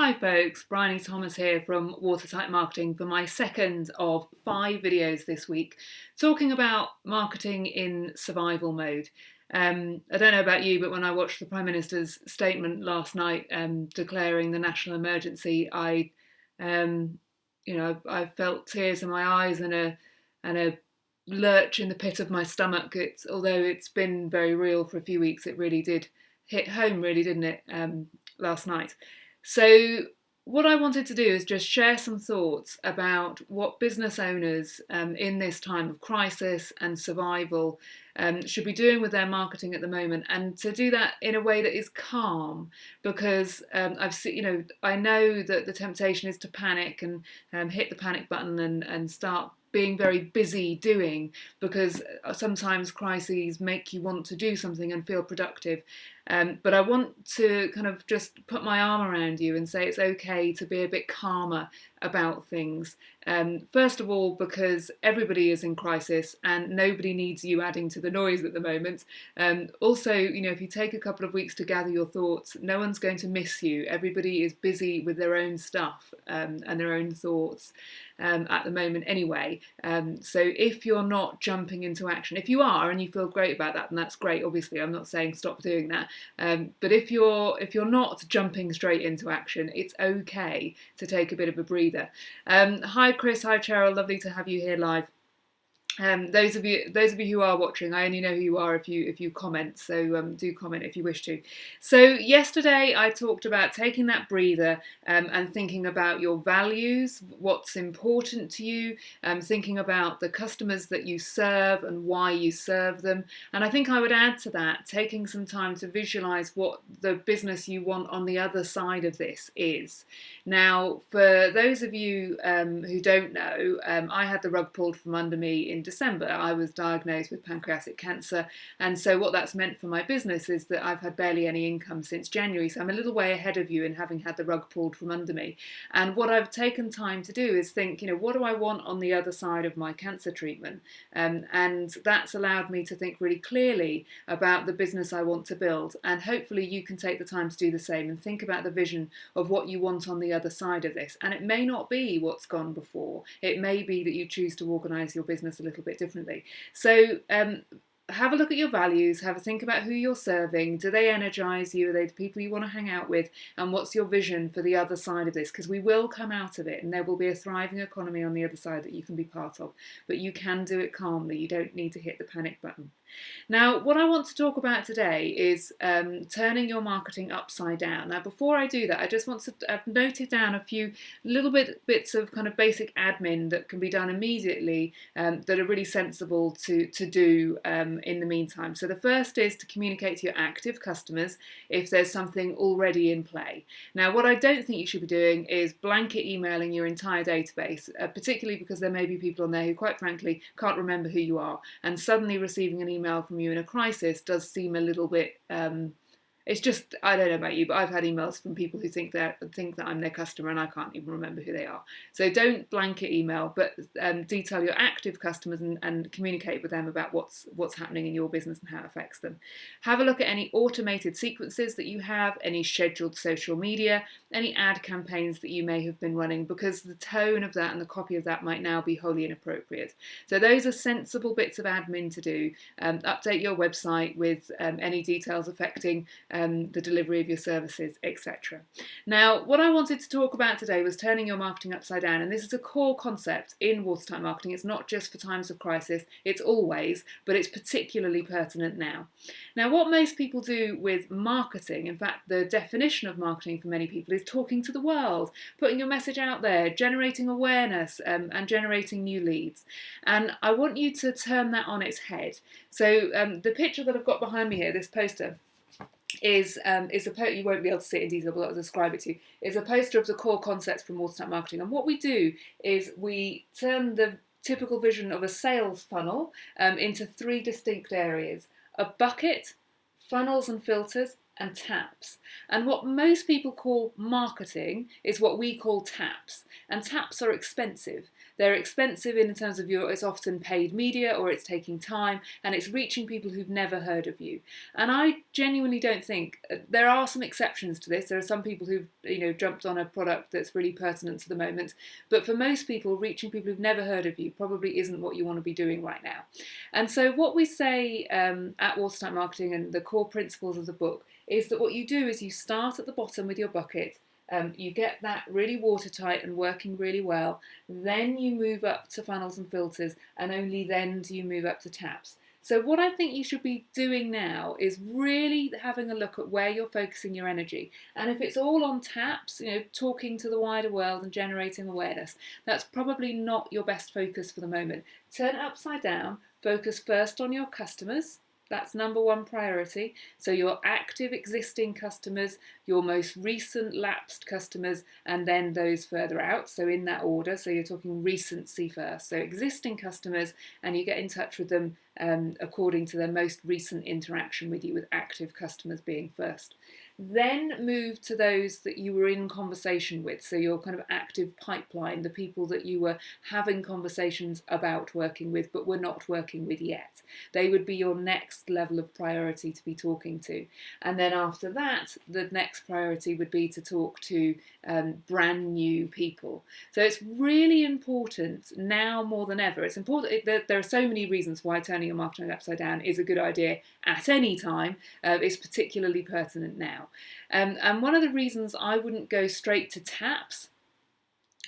Hi folks, Bryony Thomas here from Watertight Marketing for my second of five videos this week talking about marketing in survival mode. Um, I don't know about you, but when I watched the Prime Minister's statement last night um, declaring the national emergency, I, um, you know, I felt tears in my eyes and a and a lurch in the pit of my stomach. It's although it's been very real for a few weeks, it really did hit home, really, didn't it? Um, last night. So what I wanted to do is just share some thoughts about what business owners um, in this time of crisis and survival um, should be doing with their marketing at the moment, and to do that in a way that is calm, because um, I've seen, you know, I know that the temptation is to panic and um, hit the panic button and, and start being very busy doing because uh, sometimes crises make you want to do something and feel productive. Um, but I want to kind of just put my arm around you and say it's okay to be a bit calmer about things. Um, first of all, because everybody is in crisis and nobody needs you adding to the noise at the moment. Um, also, you know, if you take a couple of weeks to gather your thoughts, no one's going to miss you. Everybody is busy with their own stuff um, and their own thoughts um, at the moment anyway. Um, so if you're not jumping into action, if you are and you feel great about that, then that's great. Obviously, I'm not saying stop doing that. Um, but if you're if you're not jumping straight into action, it's okay to take a bit of a breather. Um, hi Chris, hi Cheryl, lovely to have you here live. Um, those of you, those of you who are watching, I only know who you are if you if you comment. So um, do comment if you wish to. So yesterday I talked about taking that breather um, and thinking about your values, what's important to you, um, thinking about the customers that you serve and why you serve them. And I think I would add to that taking some time to visualize what the business you want on the other side of this is. Now, for those of you um, who don't know, um, I had the rug pulled from under me in December, I was diagnosed with pancreatic cancer. And so, what that's meant for my business is that I've had barely any income since January. So, I'm a little way ahead of you in having had the rug pulled from under me. And what I've taken time to do is think, you know, what do I want on the other side of my cancer treatment? Um, and that's allowed me to think really clearly about the business I want to build. And hopefully, you can take the time to do the same and think about the vision of what you want on the other side of this. And it may not be what's gone before, it may be that you choose to organise your business a little little bit differently. So um, have a look at your values, have a think about who you're serving. Do they energize you? Are they the people you want to hang out with? And what's your vision for the other side of this? Because we will come out of it and there will be a thriving economy on the other side that you can be part of. But you can do it calmly. You don't need to hit the panic button. Now, what I want to talk about today is um, turning your marketing upside down. Now, before I do that, I just want to, I've noted down a few little bit bits of kind of basic admin that can be done immediately um, that are really sensible to, to do um, in the meantime. So the first is to communicate to your active customers if there's something already in play. Now, what I don't think you should be doing is blanket emailing your entire database, uh, particularly because there may be people on there who, quite frankly, can't remember who you are, and suddenly receiving an email email from you in a crisis does seem a little bit um, it's just I don't know about you, but I've had emails from people who think that think that I'm their customer and I can't even remember who they are. So don't blanket email, but um, detail your active customers and, and, communicate with them about what's what's happening in your business and how it affects them. Have a look at any automated sequences that you have, any scheduled social media, any ad campaigns that you may have been running, because the tone of that and the copy of that might now be wholly inappropriate. So those are sensible bits of admin to do. Um, update your website with um, any details affecting um, the delivery of your services, etc. Now, what I wanted to talk about today was turning your marketing upside down, and this is a core concept in wartime marketing. It's not just for times of crisis, it's always, but it's particularly pertinent now. Now, what most people do with marketing, in fact, the definition of marketing for many people is talking to the world, putting your message out there, generating awareness, um, and generating new leads. And I want you to turn that on its head. So, um, the picture that I've got behind me here, this poster, is um, is a you won't be able to see it in detail, but I'll describe it to you. Is a poster of the core concepts from Watertight Marketing, and what we do is we turn the typical vision of a sales funnel um, into three distinct areas: a bucket, funnels and filters, and taps. And what most people call marketing is what we call taps. And taps are expensive. They're expensive in terms of your, it's often paid media or it's taking time and it's reaching people who've never heard of you. And I genuinely don't think, uh, there are some exceptions to this. There are some people who've, you know, jumped on a product that's really pertinent to the moment. But for most people, reaching people who've never heard of you probably isn't what you want to be doing right now. And so what we say um, at Watertight Marketing and the core principles of the book is that what you do is you start at the bottom with your bucket um, you get that really watertight and working really well. Then you move up to funnels and filters, and only then do you move up to taps. So, what I think you should be doing now is really having a look at where you're focusing your energy. And if it's all on taps, you know, talking to the wider world and generating awareness, that's probably not your best focus for the moment. Turn it upside down, focus first on your customers, that's number one priority. So your active existing customers, your most recent lapsed customers, and then those further out. So in that order. So you're talking recency first. So existing customers, and you get in touch with them um, according to their most recent interaction with you, with active customers being first. Then move to those that you were in conversation with, so your kind of active pipeline, the people that you were having conversations about working with but were not working with yet. They would be your next level of priority to be talking to. And then after that, the next priority would be to talk to um, brand new people. So it's really important now more than ever. It's important, there, there, are so many reasons why turning your marketing upside down is a good idea at any time. Uh, it's particularly pertinent now. Um, and one of the reasons I wouldn't go straight to taps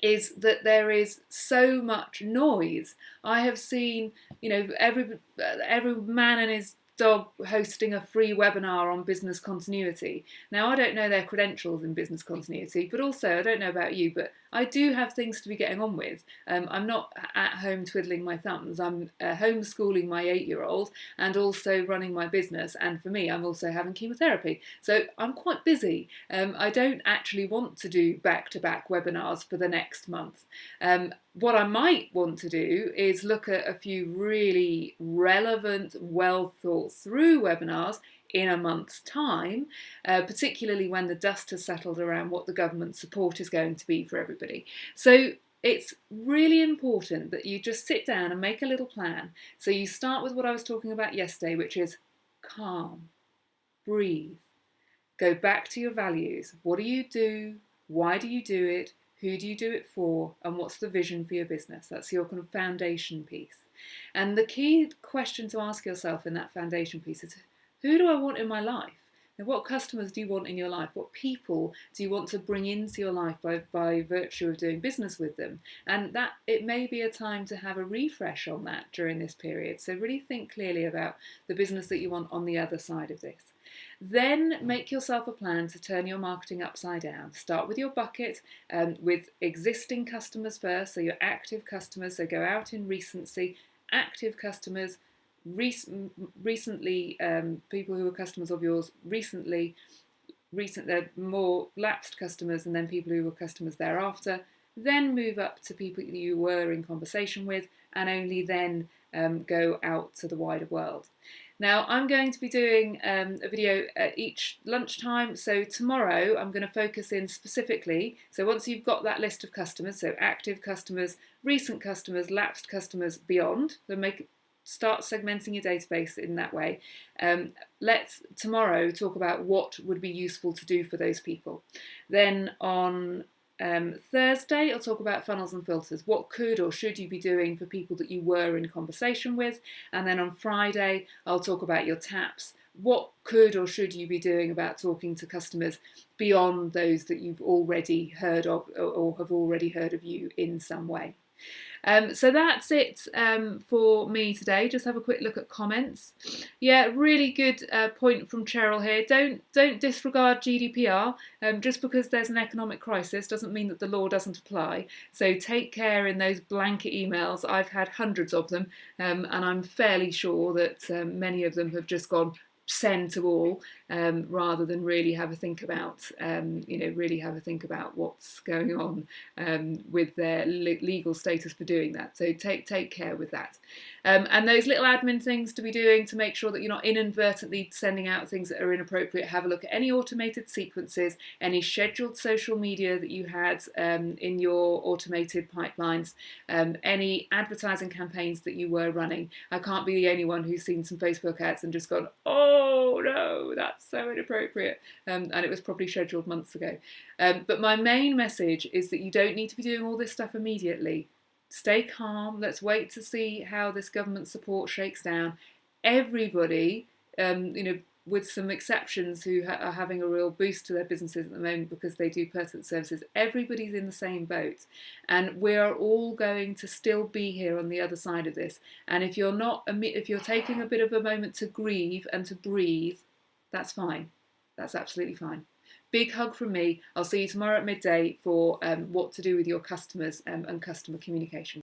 is that there is so much noise. I have seen, you know, every every man and his dog hosting a free webinar on business continuity. Now, I don't know their credentials in business continuity, but also I don't know about you, but I do have things to be getting on with. Um, I'm not at home twiddling my thumbs. I'm uh, homeschooling my eight year old and also running my business. And for me, I'm also having chemotherapy. So I'm quite busy. Um, I don't actually want to do back to back webinars for the next month. Um, what I might want to do is look at a few really relevant, well thought through webinars in a month's time, uh, particularly when the dust has settled around what the government support is going to be for everybody. So it's really important that you just sit down and make a little plan. So you start with what I was talking about yesterday, which is calm, breathe, go back to your values. What do you do? Why do you do it? Who do you do it for? And what's the vision for your business? That's your kind of foundation piece. And the key question to ask yourself in that foundation piece is who do I want in my life? And what customers do you want in your life? What people do you want to bring into your life by, by virtue of doing business with them? And that it may be a time to have a refresh on that during this period. So really think clearly about the business that you want on the other side of this. Then make yourself a plan to turn your marketing upside down. Start with your bucket um, with existing customers first, so your active customers. So go out in recency, active customers, recent, recently, um, people who are customers of yours recently, recent, they're more lapsed customers, and then people who were customers thereafter. Then move up to people you were in conversation with, and only then um, go out to the wider world. Now, I'm going to be doing um, a video at each lunchtime. So, tomorrow I'm going to focus in specifically. So, once you've got that list of customers, so active customers, recent customers, lapsed customers, beyond, so make start segmenting your database in that way. Um, let's tomorrow talk about what would be useful to do for those people. Then on um, Thursday, I'll talk about funnels and filters. What could or should you be doing for people that you were in conversation with? And then on Friday, I'll talk about your taps. What could or should you be doing about talking to customers beyond those that you've already heard of or have already heard of you in some way? Um, so that's it um, for me today. Just have a quick look at comments. Yeah, really good uh, point from Cheryl here. Don't don't disregard GDPR. Um, just because there's an economic crisis doesn't mean that the law doesn't apply. So take care in those blanket emails. I've had hundreds of them, um, and I'm fairly sure that um, many of them have just gone send to all. Um, rather than really have a think about, um, you know, really have a think about what's going on um, with their le legal status for doing that. So take take care with that. Um, and those little admin things to be doing to make sure that you're not inadvertently sending out things that are inappropriate. Have a look at any automated sequences, any scheduled social media that you had um, in your automated pipelines, um, any advertising campaigns that you were running. I can't be the only one who's seen some Facebook ads and just gone, oh no, that's so inappropriate. Um, and it was probably scheduled months ago. Um, but my main message is that you don't need to be doing all this stuff immediately. Stay calm. Let's wait to see how this government support shakes down. Everybody, um, you know, with some exceptions who ha are having a real boost to their businesses at the moment because they do personal services, everybody's in the same boat. And we're all going to still be here on the other side of this. And if you're not, if you're taking a bit of a moment to grieve and to breathe, that's fine. That's absolutely fine. Big hug from me. I'll see you tomorrow at midday for um, what to do with your customers um, and customer communication.